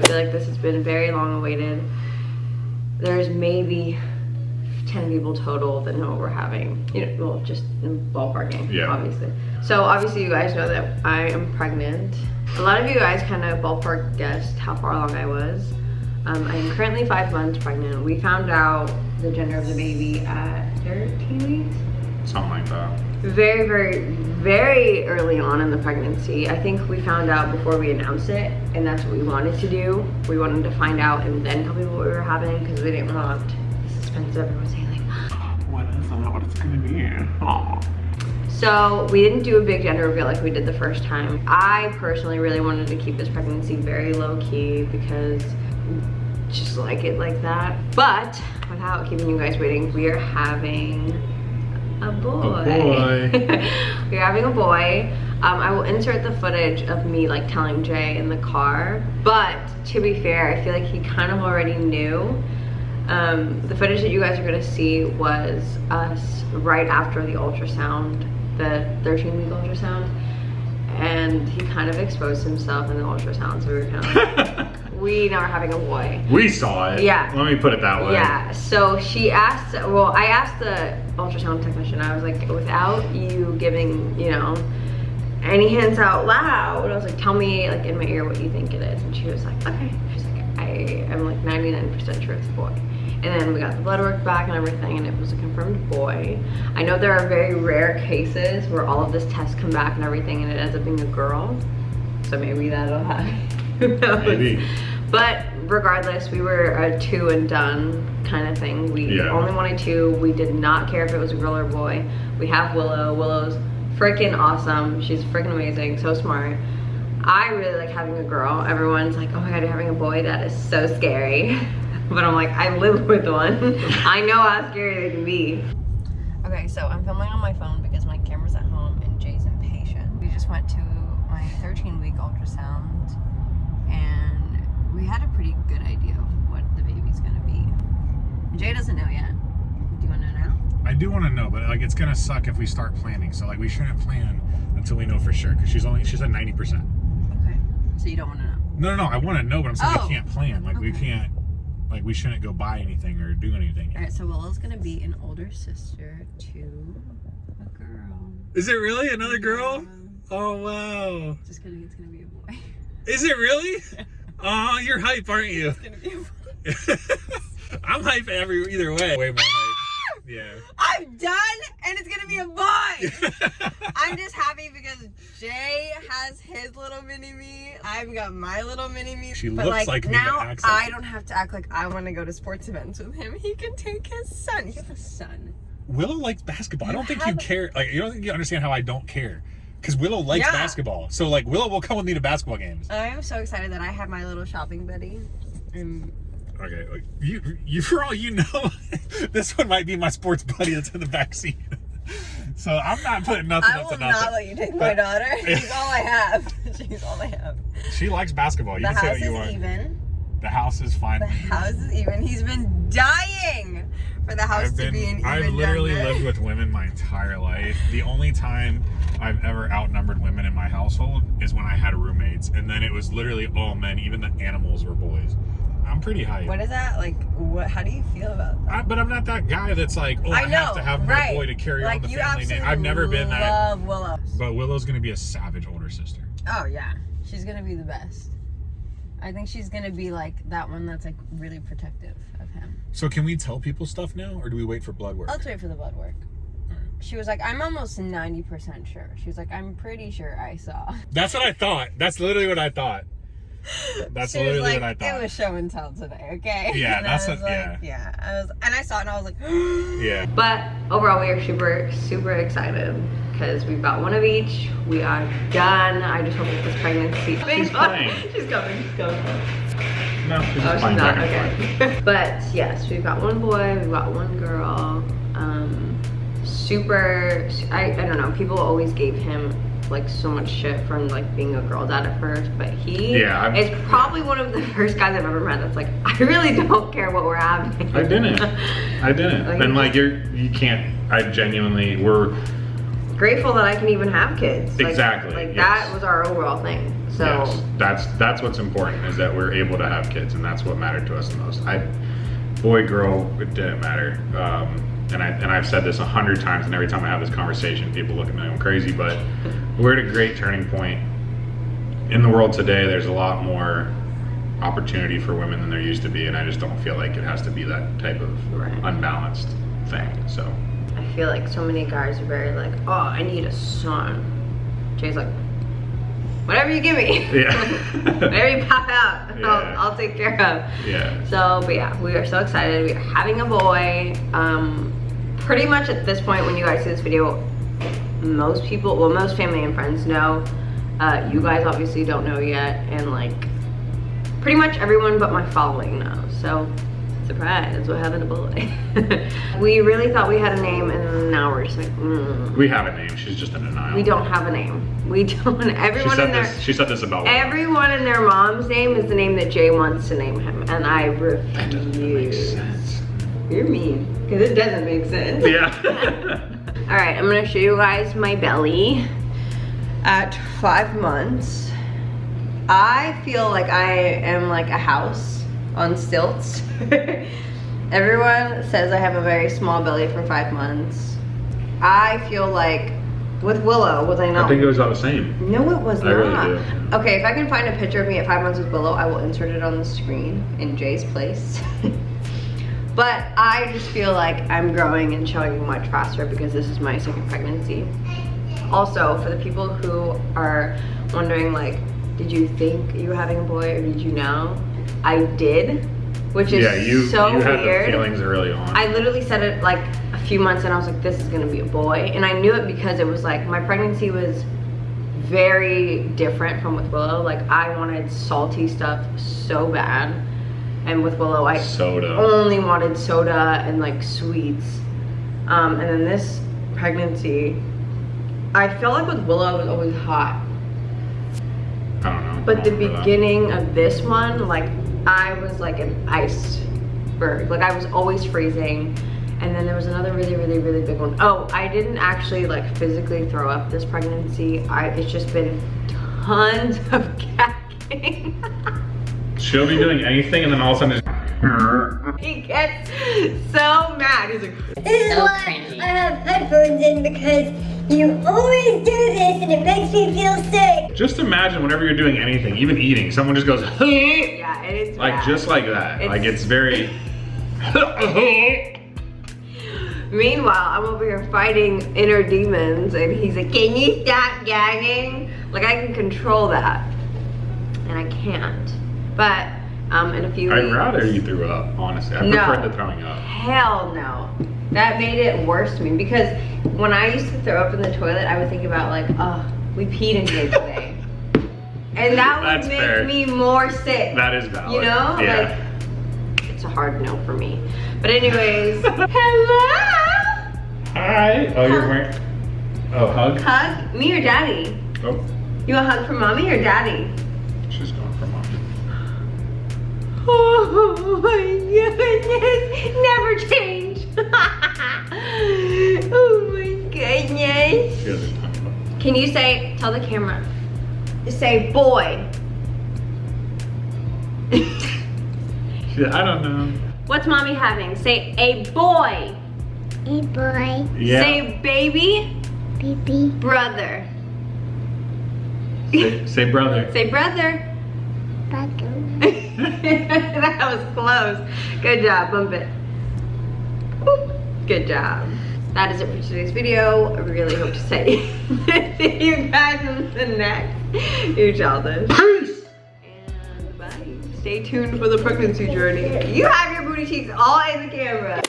I feel like this has been very long awaited. There's maybe 10 people total that know what we're having. You know, well, just ballparking, Yeah. obviously. So obviously you guys know that I am pregnant. A lot of you guys kind of ballpark guessed how far along I was. Um, I am currently five months pregnant. We found out the gender of the baby at 13 weeks. Something like that. Very, very, very early on in the pregnancy. I think we found out before we announced it, and that's what we wanted to do. We wanted to find out and then tell people what we were having because we didn't want the suspense of everyone saying like, What is that? What it's gonna be? Aw. So we didn't do a big gender reveal like we did the first time. I personally really wanted to keep this pregnancy very low key because just like it like that. But without keeping you guys waiting, we are having a boy. boy. We're having a boy. Um, I will insert the footage of me like telling Jay in the car. But to be fair, I feel like he kind of already knew. Um, the footage that you guys are gonna see was us right after the ultrasound, the 13 week ultrasound. And he kind of exposed himself in the ultrasound, so we were kind of like, we know we're having a boy. we saw it. Yeah. Let me put it that way. Yeah, so she asked, well, I asked the ultrasound technician, I was like, without you giving, you know, any hints out loud, I was like, tell me, like, in my ear what you think it is. And she was like, okay. She's like, I am like 99% sure it's a boy. And then we got the blood work back and everything, and it was a confirmed boy. I know there are very rare cases where all of this tests come back and everything, and it ends up being a girl. So maybe that'll happen. Who knows? Maybe. But regardless, we were a two and done kind of thing. We Yeah. only wanted two. We did not care if it was a girl or boy. We have Willow. Willow's freaking awesome. She's freaking amazing, so smart. I really like having a girl. Everyone's like, oh my god, you're having a boy? That is so scary. but I'm like, I live with one. I know how scary they can be. Okay, so I'm filming on my phone because my camera's at home and Jay's impatient. We just went to my 13 week ultrasound and we had a pretty good idea of what the baby's gonna be. Jay doesn't know yet. Do you wanna know now? I do want to know, but like it's gonna suck if we start planning. So like we shouldn't plan until we know for sure because she's only she's at ninety percent. Okay. So you don't wanna know. No, no, no. I want to know, but I'm saying Oh. we can't plan. Like we can't. Like we shouldn't go buy anything or do anything. Alright, so Willow's gonna be an older sister to a girl. Is it really another girl? Um, Oh wow. just kidding, it's gonna be a boy. Is it really? Oh, you're hype, aren't you? It's gonna be a boy. I'm hype every either way. Way. Yeah. I'm done and it's gonna be a boy! I'm just happy because Jay has his little mini me. I've got my little mini me. She but looks like me, but now like I don't have to act like I want to go to sports events with him. He can take his son. You have a son. Willow likes basketball. I don't think you care. Like you don't think you understand how I don't care. Because Willow likes Yeah. basketball. So like Willow will come with me to basketball games. I'm so excited that I have my little shopping buddy. And Okay, like, you, you for all you know, this one might be my sports buddy that's in the back seat. So I'm not putting nothing I up will to nothing. not let you take my daughter. She's all I have. She's all I have. She likes basketball. You The can say what is you want. even. The house is fine. The house is even. He's been dying for the house I've to be an I've literally number. lived with women my entire life. The only time I've ever outnumbered women in my household is when I had roommates, and then it was literally all men. Even the animals were boys. I'm pretty hype. What is that like? What? How do you feel about that? I, but I'm not that guy that's like, oh, I, I know, have to have my right? boy to carry like on the you family name. I've never been that. love Willow. But Willow's gonna be a savage older sister. Oh yeah, she's gonna be the best. I think she's gonna be like that one that's like really protective of him. So can we tell people stuff now, or do we wait for blood work? Let's wait for the blood work. She was like, I'm almost 90% sure. She was like, I'm pretty sure I saw. That's what I thought. That's literally what I thought. That's she was literally like, what I thought. it was show and tell today, okay? Yeah, and that's I was what- like, yeah. I was, and I saw it and I was like, yeah. But overall, we are super, super excited because we've got one of each. We are done. I just hope that this pregnancy. She's playing. she's coming. She's coming. No, she's Oh, just she's not. back and forth. Okay. but yes, we've got one boy. We've got one girl. Um, super. I, I don't know. People always gave him like so much shit from like being a girl dad at first, but he Yeah, I'm- is probably one of the first guys I've ever met that's like, I really don't care what we're having. I didn't. I didn't. Like- and like you're, you can't. I genuinely, we're grateful that I can even have kids. Like- Exactly, Like yes. that was our overall thing. So Yes, that's that's what's important is that we're able to have kids, and that's what mattered to us the most. I, boy, girl, it didn't matter. Um, and I and I've said this a hundred times, and every time I have this conversation, people look at me like I'm crazy. But we're at a great turning point in the world today. There's a lot more opportunity for women than there used to be, and I just don't feel like it has to be that type of Right. unbalanced thing. So I feel like so many guys are very like, oh, I need a son. Jay's like, whatever you give me. yeah, whatever you pop out, Yeah. I'll, I'll take care of. yeah. So, but yeah, we are so excited. We are having a boy. Um, pretty much at this point, when you guys see this video, most people, well, most family and friends know. Uh, you guys obviously don't know yet, and like, pretty much everyone but my following knows. So, surprise, we're having a boy. we really thought we had a name, and now we're just like, mm. We have a name. She's just in denial. we don't have a name. We don't. She Everyone said in their this. She said this about. Everyone in their mom's name is the name that Jay wants to name him, and I refuse. That doesn't make sense. You're mean, because it doesn't make sense. Yeah. All right, I'm gonna show you guys my belly at five months. I feel like I am like a house on stilts. Everyone says I have a very small belly for five months. I feel like with Willow, was I not? I think it was all the same. No, it was I really not. do. Okay, if I can find a picture of me at five months with Willow, I will insert it on the screen in Jay's place. but I just feel like I'm growing and showing much faster because this is my second pregnancy. Also, for the people who are wondering, like, did you think you were having a boy or did you know? I did, which is yeah, you so you had weird. the feelings early on. I literally said it like a few months and I was like, this is gonna be a boy. And I knew it because it was like, my pregnancy was very different from with Willow. Like I wanted salty stuff so bad. And with Willow, I Soda. only wanted soda and like sweets. Um, and then this pregnancy, I felt like with Willow, it was always hot. I don't know. But the don't that. beginning of this one, like I was like an iceberg. Like I was always freezing. And then there was another really, really, really big one. Oh, I didn't actually like physically throw up this pregnancy. I it's just been tons of gagging. She'll be doing anything, and then all of a sudden, just, he gets so mad. He's like, This is So why cringy. I have headphones in because you always do this and it makes me feel sick. just imagine whenever you're doing anything, even eating, someone just goes yeah, it's like bad. just like that. It's- like it's very. Meanwhile, I'm over here fighting inner demons, and he's like, "Can you stop gagging?" Like I can control that, and I can't. But um, in a few I'd weeks, rather you threw up. Honestly, I No. prefer the throwing up. Hell no. That made it worse to me because when I used to throw up in the toilet, I would think about like, oh, we peed in here today. and that would That's make fair. me more sick. That is valid. You know? Yeah. Like, it's a hard no for me. But anyways, hello! Hi. Oh, you're wearing. Oh, hug. Hug? Me or daddy? Oh, You a hug from mommy or daddy? Oh, oh my goodness, never change. oh my goodness. She doesn't talk about. Can you say, tell the camera, say boy. She, I don't know. What's mommy having? Say a boy. A boy, Yeah. Say baby, baby. brother. say, say brother. Say brother. Buckle. that was close. Good job, bump it. Woo. Good job. That is it for today's video. I really hope to say see you guys in the next. You childish. Peace. And bye. Stay tuned for the pregnancy journey. You have your booty cheeks all in the camera.